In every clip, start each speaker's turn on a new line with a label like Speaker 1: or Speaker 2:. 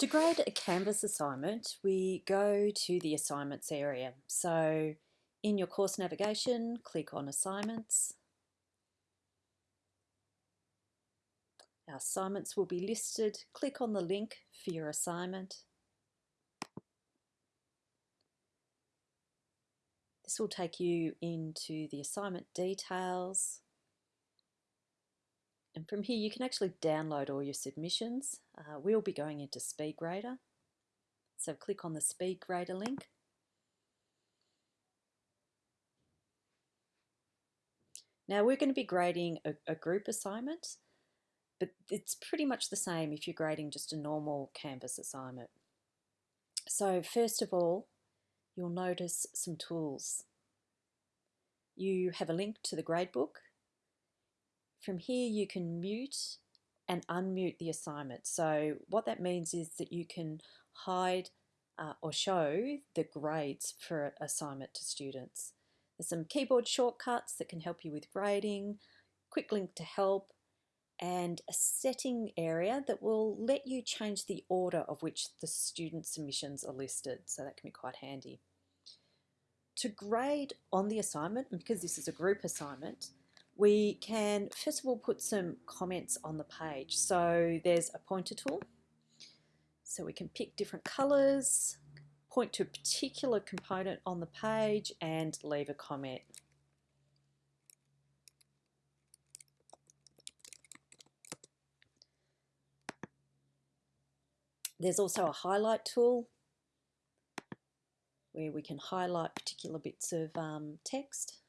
Speaker 1: To grade a Canvas assignment, we go to the assignments area. So in your course navigation, click on assignments. Our assignments will be listed. Click on the link for your assignment. This will take you into the assignment details. And from here you can actually download all your submissions. Uh, we'll be going into SpeedGrader. So click on the SpeedGrader link. Now we're going to be grading a, a group assignment, but it's pretty much the same if you're grading just a normal Canvas assignment. So first of all, you'll notice some tools. You have a link to the gradebook from here you can mute and unmute the assignment. So what that means is that you can hide uh, or show the grades for assignment to students. There's some keyboard shortcuts that can help you with grading, quick link to help, and a setting area that will let you change the order of which the student submissions are listed. So that can be quite handy. To grade on the assignment, because this is a group assignment, we can first of all put some comments on the page. So there's a pointer tool. So we can pick different colors, point to a particular component on the page and leave a comment. There's also a highlight tool where we can highlight particular bits of um, text.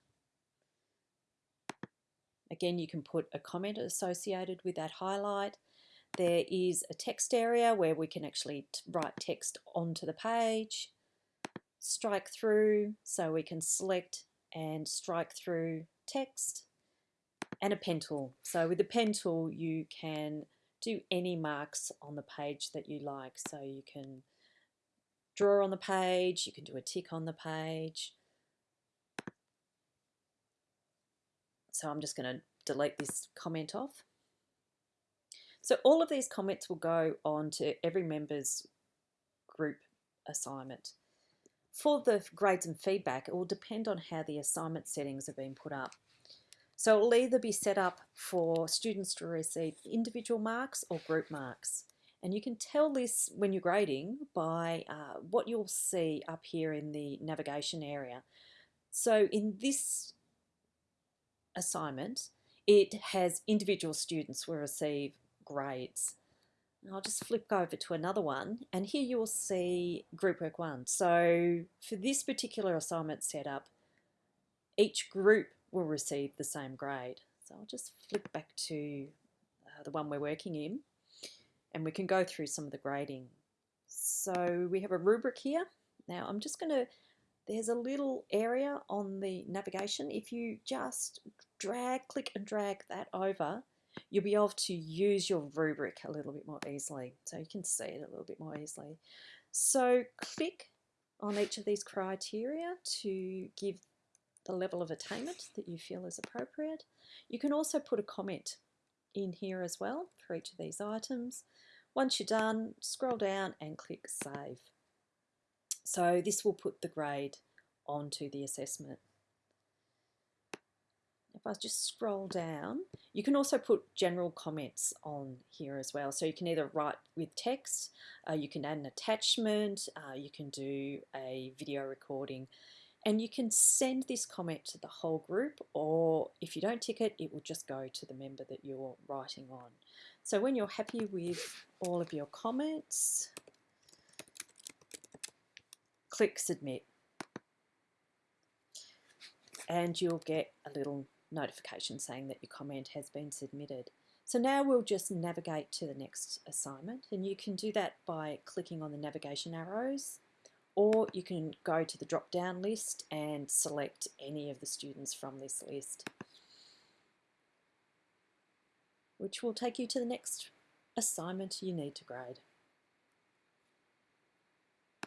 Speaker 1: Again, you can put a comment associated with that highlight. There is a text area where we can actually write text onto the page, strike through, so we can select and strike through text, and a pen tool. So with the pen tool, you can do any marks on the page that you like. So you can draw on the page, you can do a tick on the page, So I'm just going to delete this comment off. So all of these comments will go on to every member's group assignment. For the grades and feedback, it will depend on how the assignment settings have been put up. So it will either be set up for students to receive individual marks or group marks. And you can tell this when you're grading by uh, what you'll see up here in the navigation area. So in this assignment, it has individual students will receive grades. I'll just flip over to another one and here you will see group work one. So for this particular assignment setup, each group will receive the same grade. So I'll just flip back to uh, the one we're working in and we can go through some of the grading. So we have a rubric here. Now I'm just going to there's a little area on the navigation. If you just drag, click and drag that over, you'll be able to use your rubric a little bit more easily. So you can see it a little bit more easily. So click on each of these criteria to give the level of attainment that you feel is appropriate. You can also put a comment in here as well for each of these items. Once you're done, scroll down and click Save. So this will put the grade onto the assessment. If I just scroll down, you can also put general comments on here as well. So you can either write with text, uh, you can add an attachment, uh, you can do a video recording, and you can send this comment to the whole group, or if you don't tick it, it will just go to the member that you're writing on. So when you're happy with all of your comments, click submit and you'll get a little notification saying that your comment has been submitted. So now we'll just navigate to the next assignment and you can do that by clicking on the navigation arrows or you can go to the drop down list and select any of the students from this list which will take you to the next assignment you need to grade.